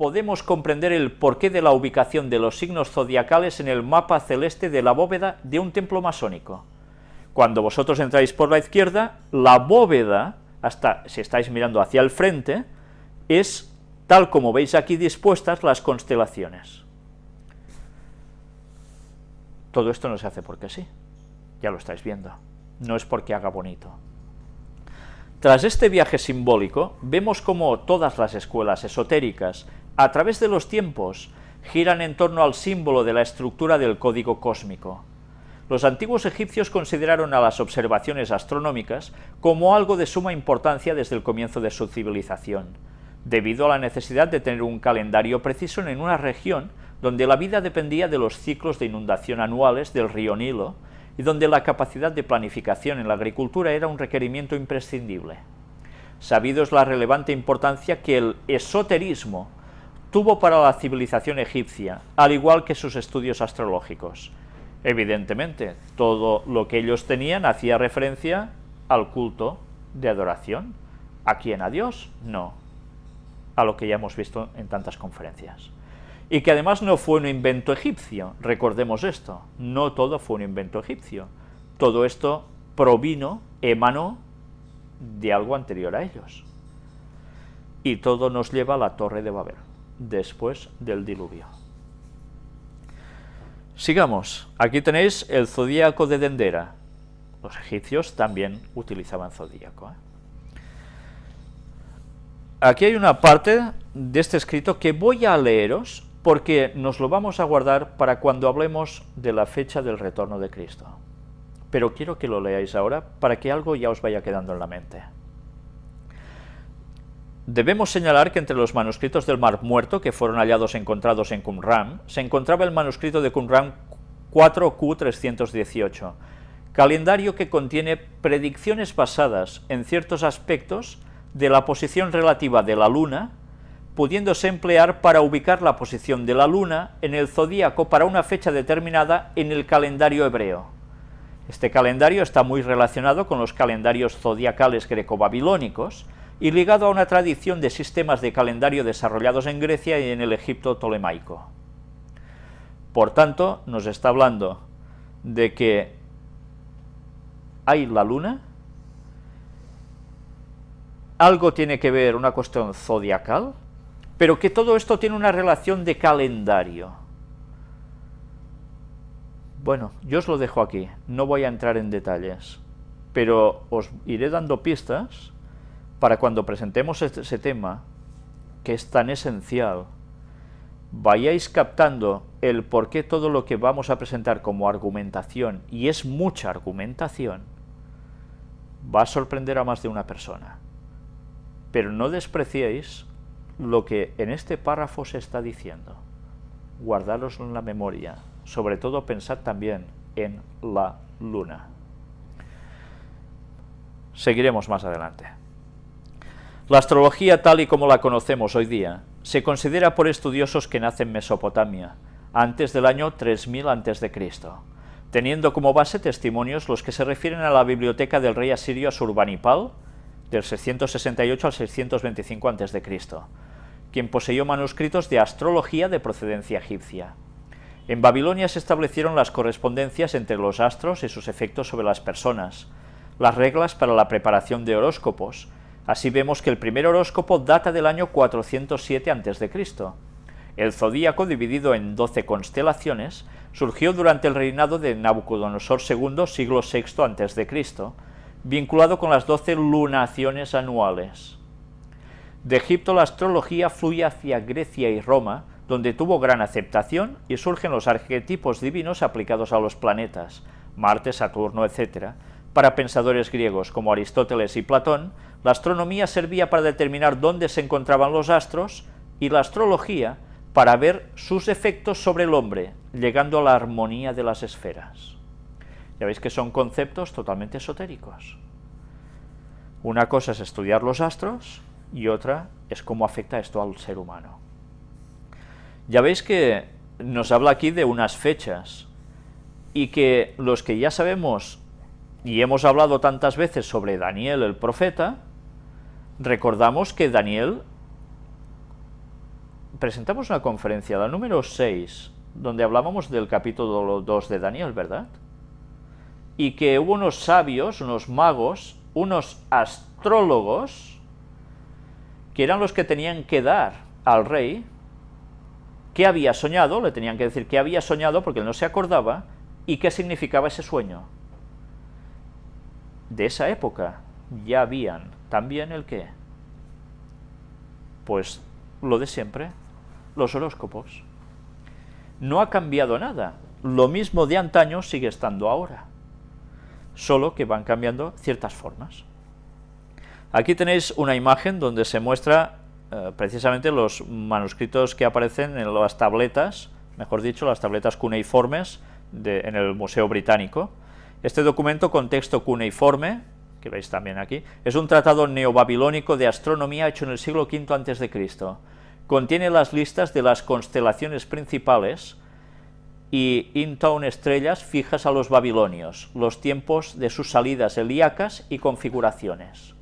podemos comprender el porqué de la ubicación de los signos zodiacales en el mapa celeste de la bóveda de un templo masónico. Cuando vosotros entráis por la izquierda, la bóveda, hasta si estáis mirando hacia el frente, es tal como veis aquí dispuestas las constelaciones. Todo esto no se hace porque sí, ya lo estáis viendo, no es porque haga bonito. Tras este viaje simbólico, vemos como todas las escuelas esotéricas, a través de los tiempos, giran en torno al símbolo de la estructura del código cósmico. Los antiguos egipcios consideraron a las observaciones astronómicas como algo de suma importancia desde el comienzo de su civilización, debido a la necesidad de tener un calendario preciso en una región donde la vida dependía de los ciclos de inundación anuales del río Nilo, y donde la capacidad de planificación en la agricultura era un requerimiento imprescindible. Sabido es la relevante importancia que el esoterismo tuvo para la civilización egipcia, al igual que sus estudios astrológicos. Evidentemente, todo lo que ellos tenían hacía referencia al culto de adoración. ¿A quién? ¿A Dios? No. A lo que ya hemos visto en tantas conferencias y que además no fue un invento egipcio, recordemos esto, no todo fue un invento egipcio, todo esto provino, emanó de algo anterior a ellos. Y todo nos lleva a la Torre de Babel, después del diluvio. Sigamos, aquí tenéis el zodíaco de Dendera. Los egipcios también utilizaban zodíaco. ¿eh? Aquí hay una parte de este escrito que voy a leeros porque nos lo vamos a guardar para cuando hablemos de la fecha del retorno de Cristo. Pero quiero que lo leáis ahora para que algo ya os vaya quedando en la mente. Debemos señalar que entre los manuscritos del Mar Muerto que fueron hallados encontrados en Qumran, se encontraba el manuscrito de Qumran 4Q318, calendario que contiene predicciones basadas en ciertos aspectos de la posición relativa de la Luna pudiéndose emplear para ubicar la posición de la luna en el zodíaco para una fecha determinada en el calendario hebreo. Este calendario está muy relacionado con los calendarios zodiacales greco-babilónicos y ligado a una tradición de sistemas de calendario desarrollados en Grecia y en el Egipto tolemaico. Por tanto, nos está hablando de que hay la luna, algo tiene que ver una cuestión zodiacal, pero que todo esto tiene una relación de calendario. Bueno, yo os lo dejo aquí, no voy a entrar en detalles, pero os iré dando pistas para cuando presentemos este, ese tema, que es tan esencial, vayáis captando el por qué todo lo que vamos a presentar como argumentación, y es mucha argumentación, va a sorprender a más de una persona. Pero no despreciéis lo que en este párrafo se está diciendo. Guardaros en la memoria, sobre todo pensad también en la luna. Seguiremos más adelante. La astrología tal y como la conocemos hoy día se considera por estudiosos que nace en Mesopotamia, antes del año 3000 a.C., teniendo como base testimonios los que se refieren a la biblioteca del rey asirio Asurbanipal, del 668 al 625 a.C., quien poseyó manuscritos de astrología de procedencia egipcia. En Babilonia se establecieron las correspondencias entre los astros y sus efectos sobre las personas, las reglas para la preparación de horóscopos. Así vemos que el primer horóscopo data del año 407 a.C. El zodíaco, dividido en 12 constelaciones, surgió durante el reinado de Nabucodonosor II, siglo VI a.C., vinculado con las 12 lunaciones anuales. De Egipto la astrología fluye hacia Grecia y Roma, donde tuvo gran aceptación y surgen los arquetipos divinos aplicados a los planetas, Marte, Saturno, etc. Para pensadores griegos como Aristóteles y Platón, la astronomía servía para determinar dónde se encontraban los astros y la astrología para ver sus efectos sobre el hombre, llegando a la armonía de las esferas. Ya veis que son conceptos totalmente esotéricos. Una cosa es estudiar los astros y otra es cómo afecta esto al ser humano. Ya veis que nos habla aquí de unas fechas y que los que ya sabemos y hemos hablado tantas veces sobre Daniel el profeta, recordamos que Daniel presentamos una conferencia, la número 6, donde hablábamos del capítulo 2 de Daniel, ¿verdad? Y que hubo unos sabios, unos magos, unos astrólogos, que eran los que tenían que dar al rey qué había soñado, le tenían que decir qué había soñado porque él no se acordaba, y qué significaba ese sueño. De esa época ya habían también el qué. Pues lo de siempre, los horóscopos. No ha cambiado nada, lo mismo de antaño sigue estando ahora, solo que van cambiando ciertas formas. Aquí tenéis una imagen donde se muestra eh, precisamente los manuscritos que aparecen en las tabletas, mejor dicho, las tabletas cuneiformes en el Museo Británico. Este documento con texto cuneiforme, que veis también aquí, es un tratado neobabilónico de astronomía hecho en el siglo V a.C. Contiene las listas de las constelaciones principales y intown estrellas fijas a los babilonios, los tiempos de sus salidas helíacas y configuraciones.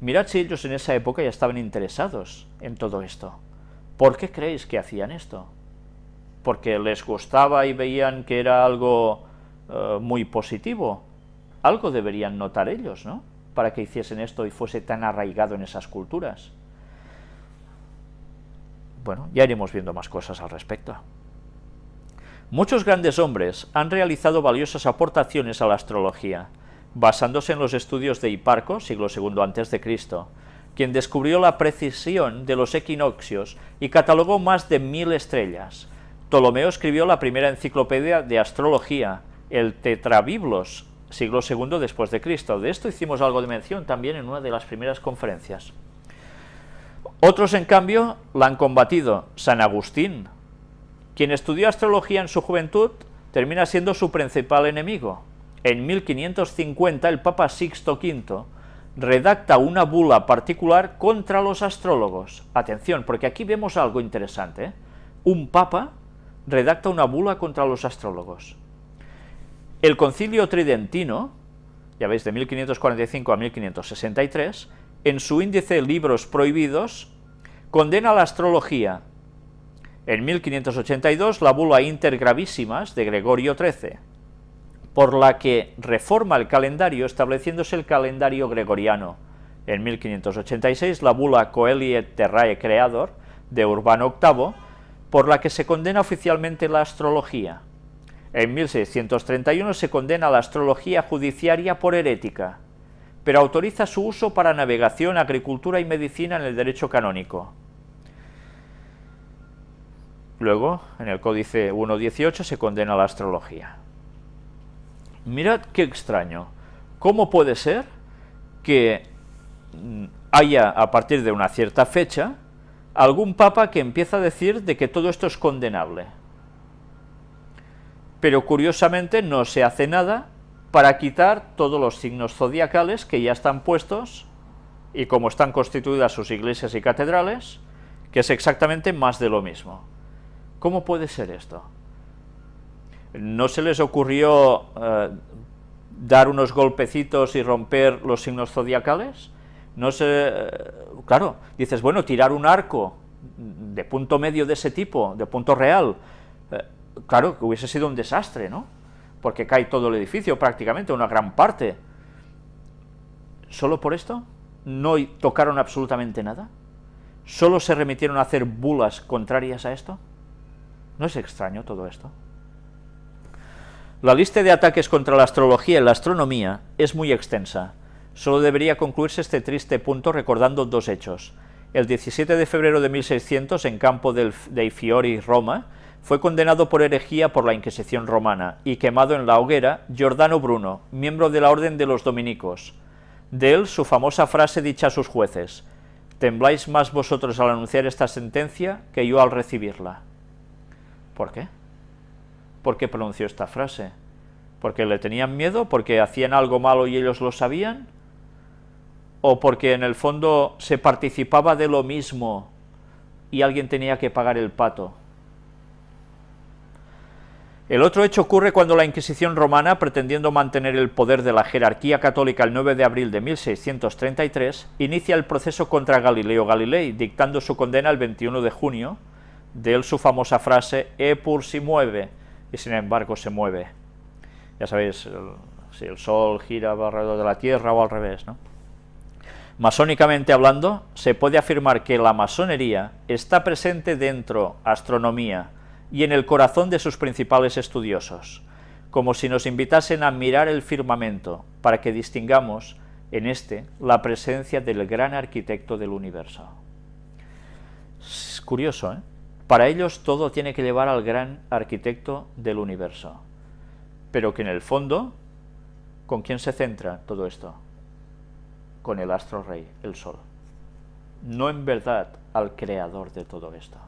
Mirad si ellos en esa época ya estaban interesados en todo esto. ¿Por qué creéis que hacían esto? ¿Porque les gustaba y veían que era algo eh, muy positivo? Algo deberían notar ellos, ¿no? Para que hiciesen esto y fuese tan arraigado en esas culturas. Bueno, ya iremos viendo más cosas al respecto. Muchos grandes hombres han realizado valiosas aportaciones a la astrología, basándose en los estudios de Hiparco, siglo II a.C., quien descubrió la precisión de los equinoccios y catalogó más de mil estrellas. Ptolomeo escribió la primera enciclopedia de astrología, el Tetrabiblos, siglo II después de Cristo. De esto hicimos algo de mención también en una de las primeras conferencias. Otros, en cambio, la han combatido. San Agustín, quien estudió astrología en su juventud, termina siendo su principal enemigo en 1550 el Papa Sixto V redacta una bula particular contra los astrólogos. Atención, porque aquí vemos algo interesante. ¿eh? Un papa redacta una bula contra los astrólogos. El concilio tridentino, ya veis, de 1545 a 1563, en su índice Libros Prohibidos, condena la astrología. En 1582, la bula Inter Gravísimas de Gregorio XIII por la que reforma el calendario estableciéndose el calendario gregoriano. En 1586 la bula Coelie Terrae Creador de Urbano VIII, por la que se condena oficialmente la astrología. En 1631 se condena la astrología judiciaria por herética, pero autoriza su uso para navegación, agricultura y medicina en el derecho canónico. Luego, en el Códice 1.18 se condena la astrología. Mirad qué extraño. ¿Cómo puede ser que mm, haya, a partir de una cierta fecha, algún papa que empieza a decir de que todo esto es condenable? Pero curiosamente no se hace nada para quitar todos los signos zodiacales que ya están puestos y como están constituidas sus iglesias y catedrales, que es exactamente más de lo mismo. ¿Cómo puede ser esto? ¿No se les ocurrió eh, dar unos golpecitos y romper los signos zodiacales? No se... Eh, claro, dices, bueno, tirar un arco de punto medio de ese tipo, de punto real, claro, que hubiese sido un desastre, ¿no? Porque cae todo el edificio prácticamente, una gran parte. ¿Solo por esto? ¿No tocaron absolutamente nada? ¿Solo se remitieron a hacer bulas contrarias a esto? ¿No es extraño todo esto? La lista de ataques contra la astrología y la astronomía es muy extensa. Solo debería concluirse este triste punto recordando dos hechos. El 17 de febrero de 1600, en campo de Fiori, Roma, fue condenado por herejía por la Inquisición romana y quemado en la hoguera Giordano Bruno, miembro de la Orden de los Dominicos. De él su famosa frase dicha a sus jueces, «Tembláis más vosotros al anunciar esta sentencia que yo al recibirla». ¿Por qué? ¿Por qué pronunció esta frase? ¿Porque le tenían miedo? ¿Porque hacían algo malo y ellos lo sabían? ¿O porque en el fondo se participaba de lo mismo y alguien tenía que pagar el pato? El otro hecho ocurre cuando la Inquisición romana, pretendiendo mantener el poder de la jerarquía católica el 9 de abril de 1633, inicia el proceso contra Galileo Galilei, dictando su condena el 21 de junio, de él su famosa frase, e pur si mueve, y sin embargo se mueve. Ya sabéis, si el Sol gira alrededor de la Tierra o al revés, ¿no? Masónicamente hablando, se puede afirmar que la masonería está presente dentro astronomía y en el corazón de sus principales estudiosos, como si nos invitasen a mirar el firmamento para que distingamos en este la presencia del gran arquitecto del universo. Es curioso, ¿eh? Para ellos todo tiene que llevar al gran arquitecto del universo, pero que en el fondo, ¿con quién se centra todo esto? con el astro rey, el sol. No en verdad al creador de todo esto.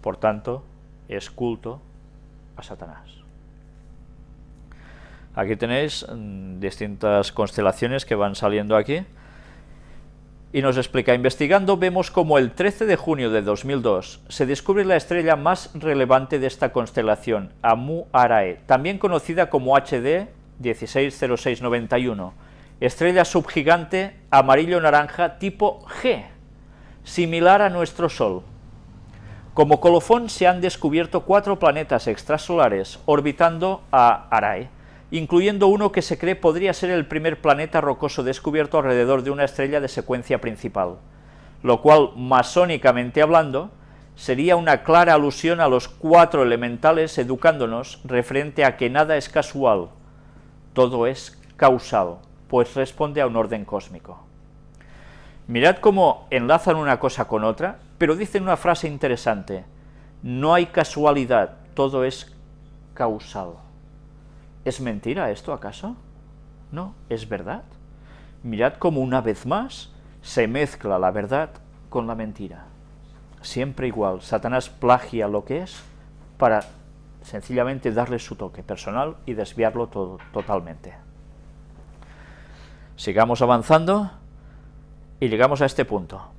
Por tanto, es culto a Satanás. Aquí tenéis mm, distintas constelaciones que van saliendo aquí. Y nos explica, investigando vemos como el 13 de junio de 2002 se descubre la estrella más relevante de esta constelación, Amu Arae, también conocida como HD 160691, estrella subgigante amarillo-naranja tipo G, similar a nuestro Sol. Como colofón se han descubierto cuatro planetas extrasolares orbitando a Arae, incluyendo uno que se cree podría ser el primer planeta rocoso descubierto alrededor de una estrella de secuencia principal, lo cual, masónicamente hablando, sería una clara alusión a los cuatro elementales educándonos referente a que nada es casual, todo es causal pues responde a un orden cósmico. Mirad cómo enlazan una cosa con otra, pero dicen una frase interesante, no hay casualidad, todo es causal. ¿Es mentira esto acaso? No, es verdad. Mirad cómo una vez más se mezcla la verdad con la mentira. Siempre igual, Satanás plagia lo que es para sencillamente darle su toque personal y desviarlo totalmente. Sigamos avanzando y llegamos a este punto.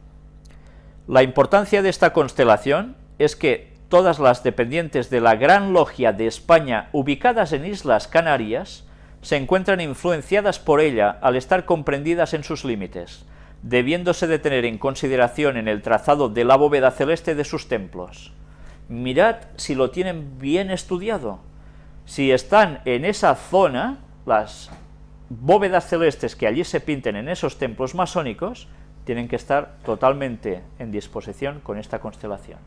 La importancia de esta constelación es que todas las dependientes de la Gran Logia de España ubicadas en Islas Canarias se encuentran influenciadas por ella al estar comprendidas en sus límites, debiéndose de tener en consideración en el trazado de la bóveda celeste de sus templos. Mirad si lo tienen bien estudiado. Si están en esa zona, las bóvedas celestes que allí se pinten en esos templos masónicos tienen que estar totalmente en disposición con esta constelación.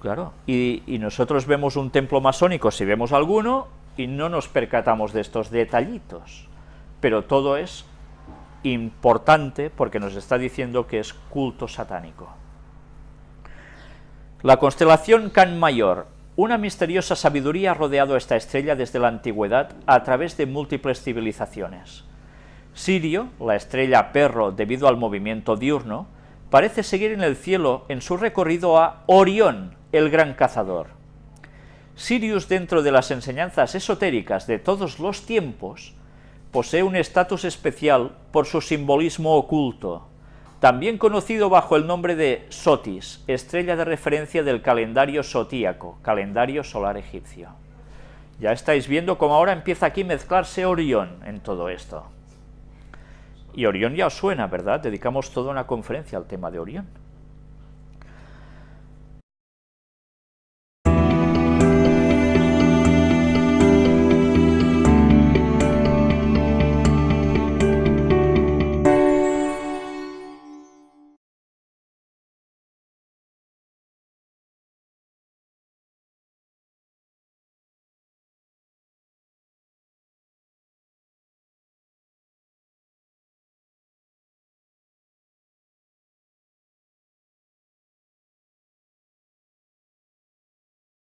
Claro, y, y, nosotros vemos un templo masónico, si vemos alguno, y no nos percatamos de estos detallitos, pero todo es importante porque nos está diciendo que es culto satánico. La constelación Can Mayor una misteriosa sabiduría ha rodeado esta estrella desde la antigüedad a través de múltiples civilizaciones. Sirio, la estrella perro debido al movimiento diurno, parece seguir en el cielo en su recorrido a Orión, el gran cazador. Sirius dentro de las enseñanzas esotéricas de todos los tiempos posee un estatus especial por su simbolismo oculto, también conocido bajo el nombre de Sotis, estrella de referencia del calendario sotíaco, calendario solar egipcio. Ya estáis viendo cómo ahora empieza aquí a mezclarse Orión en todo esto. Y Orión ya suena, ¿verdad? Dedicamos toda una conferencia al tema de Orión.